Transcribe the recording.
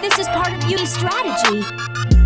This is part of beauty strategy.